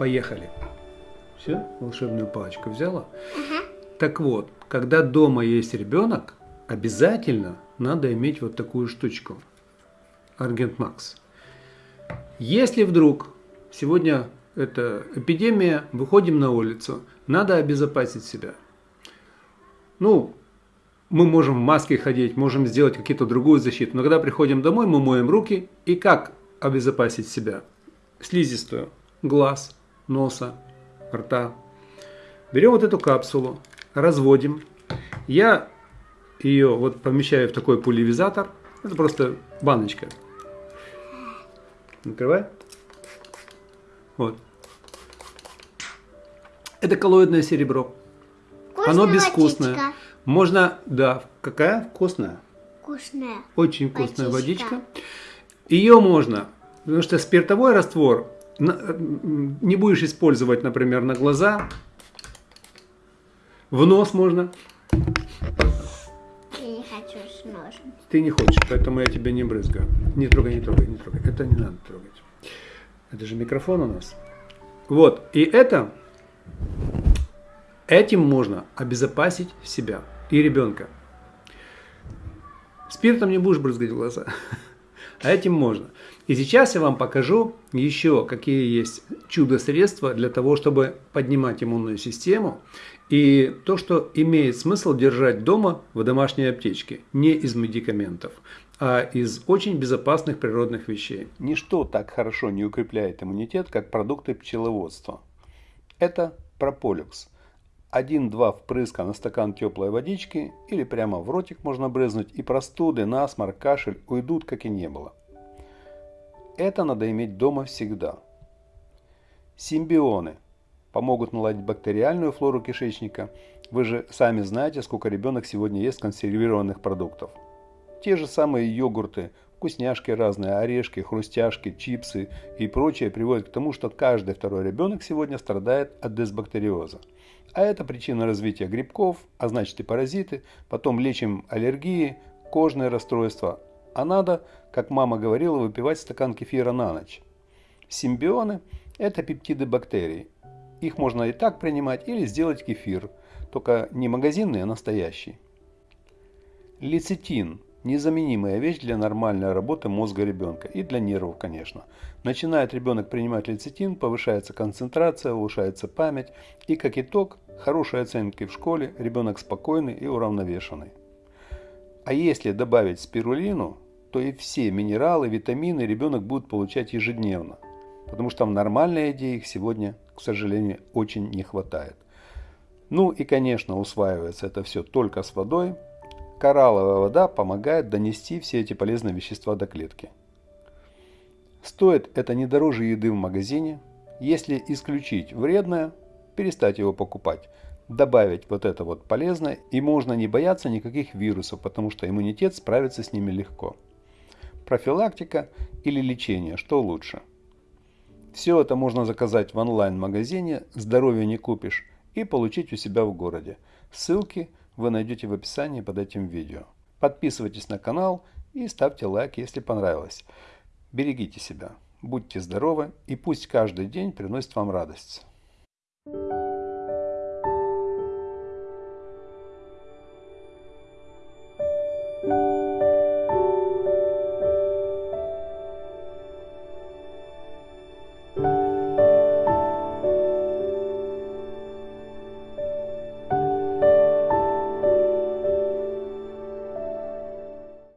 Поехали. Все, волшебную палочку взяла? Так вот, когда дома есть ребенок, обязательно надо иметь вот такую штучку. Аргент Макс. Если вдруг сегодня это эпидемия, выходим на улицу, надо обезопасить себя. Ну, мы можем в маске ходить, можем сделать какие-то другую защиту, но когда приходим домой, мы моем руки. И как обезопасить себя? Слизистую. Глаз, носа, рта. Берем вот эту капсулу, разводим. Я ее вот помещаю в такой пулевизатор. Это просто баночка. Накрывай. Вот. Это коллоидное серебро. Вкусная Оно безвкусное. водичка. Можно, да, какая вкусная? Вкусная. Очень вкусная Водичка. водичка. Ее можно, потому что спиртовой раствор не будешь использовать, например, на глаза. В нос можно. Я не хочу с ножом. Ты не хочешь, поэтому я тебя не брызгаю. Не трогай, не трогай, не трогай. Это не надо трогать. Это же микрофон у нас. Вот, и это, этим можно обезопасить себя и ребенка. Спиртом не будешь брызгать в глаза, а этим можно. И сейчас я вам покажу еще, какие есть чудо-средства для того, чтобы поднимать иммунную систему. И то, что имеет смысл держать дома в домашней аптечке, не из медикаментов, а из очень безопасных природных вещей. Ничто так хорошо не укрепляет иммунитет, как продукты пчеловодства. Это прополюкс. Один-два впрыска на стакан теплой водички или прямо в ротик можно брызнуть, и простуды, насморк, кашель уйдут, как и не было. Это надо иметь дома всегда. Симбионы помогут наладить бактериальную флору кишечника. Вы же сами знаете, сколько ребенок сегодня ест консервированных продуктов. Те же самые йогурты, вкусняшки разные, орешки, хрустяшки, чипсы и прочее приводят к тому, что каждый второй ребенок сегодня страдает от дисбактериоза. А это причина развития грибков, а значит и паразиты, потом лечим аллергии, кожные расстройства. А надо, как мама говорила, выпивать стакан кефира на ночь. Симбионы – это пептиды бактерий. Их можно и так принимать или сделать кефир, только не магазинный, а настоящий. Лецитин – незаменимая вещь для нормальной работы мозга ребенка и для нервов, конечно. Начинает ребенок принимать лецитин, повышается концентрация, улучшается память и, как итог, хорошие оценки в школе, ребенок спокойный и уравновешенный. А если добавить спирулину, то и все минералы, витамины ребенок будет получать ежедневно, потому что в нормальной еде их сегодня, к сожалению, очень не хватает. Ну и, конечно, усваивается это все только с водой. Коралловая вода помогает донести все эти полезные вещества до клетки. Стоит это не дороже еды в магазине. Если исключить вредное, перестать его покупать, добавить вот это вот полезное, и можно не бояться никаких вирусов, потому что иммунитет справится с ними легко. Профилактика или лечение, что лучше? Все это можно заказать в онлайн-магазине «Здоровье не купишь» и получить у себя в городе. Ссылки вы найдете в описании под этим видео. Подписывайтесь на канал и ставьте лайк, если понравилось. Берегите себя, будьте здоровы и пусть каждый день приносит вам радость.